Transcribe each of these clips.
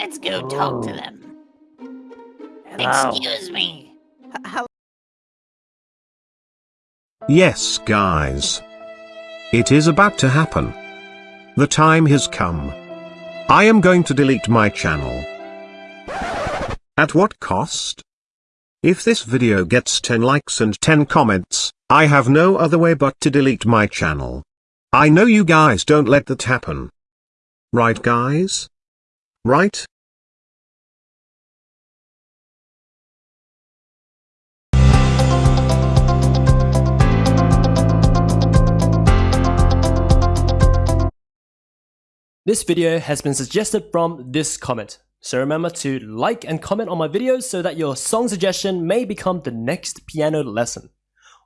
Let's go talk to oh. them. Hello. Excuse me. Yes, guys. It is about to happen. The time has come. I am going to delete my channel. At what cost? If this video gets 10 likes and 10 comments, I have no other way but to delete my channel. I know you guys don't let that happen. Right guys? Right? This video has been suggested from this comment. So remember to like and comment on my videos so that your song suggestion may become the next piano lesson.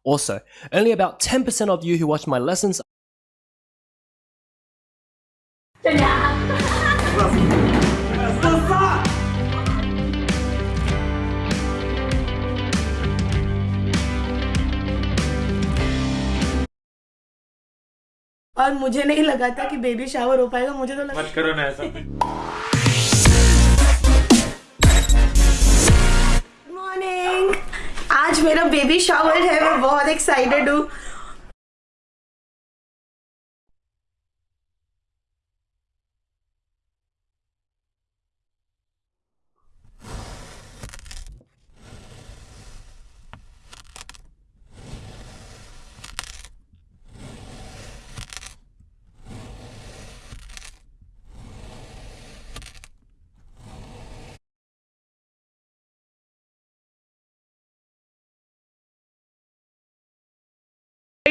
Also, only about 10% of you who watch my lessons और मुझे नहीं लगा था कि baby shower हो पाएगा मुझे तो लगा मत करो ना ऐसा मॉर्निंग आज मेरा बेबी शावर है मैं बहुत एक्साइटेड हूँ।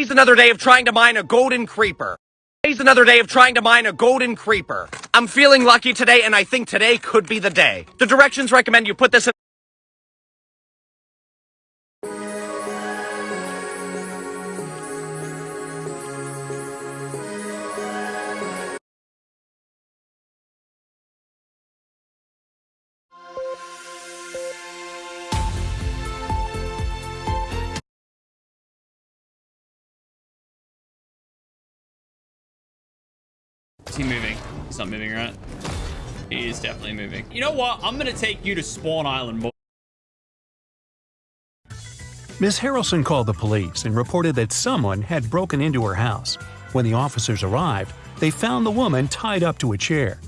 Today's another day of trying to mine a golden creeper. Today's another day of trying to mine a golden creeper. I'm feeling lucky today, and I think today could be the day. The directions recommend you put this in. Is he moving? He's not moving, right? He is definitely moving. You know what? I'm going to take you to Spawn Island. boy. Ms. Harrelson called the police and reported that someone had broken into her house. When the officers arrived, they found the woman tied up to a chair.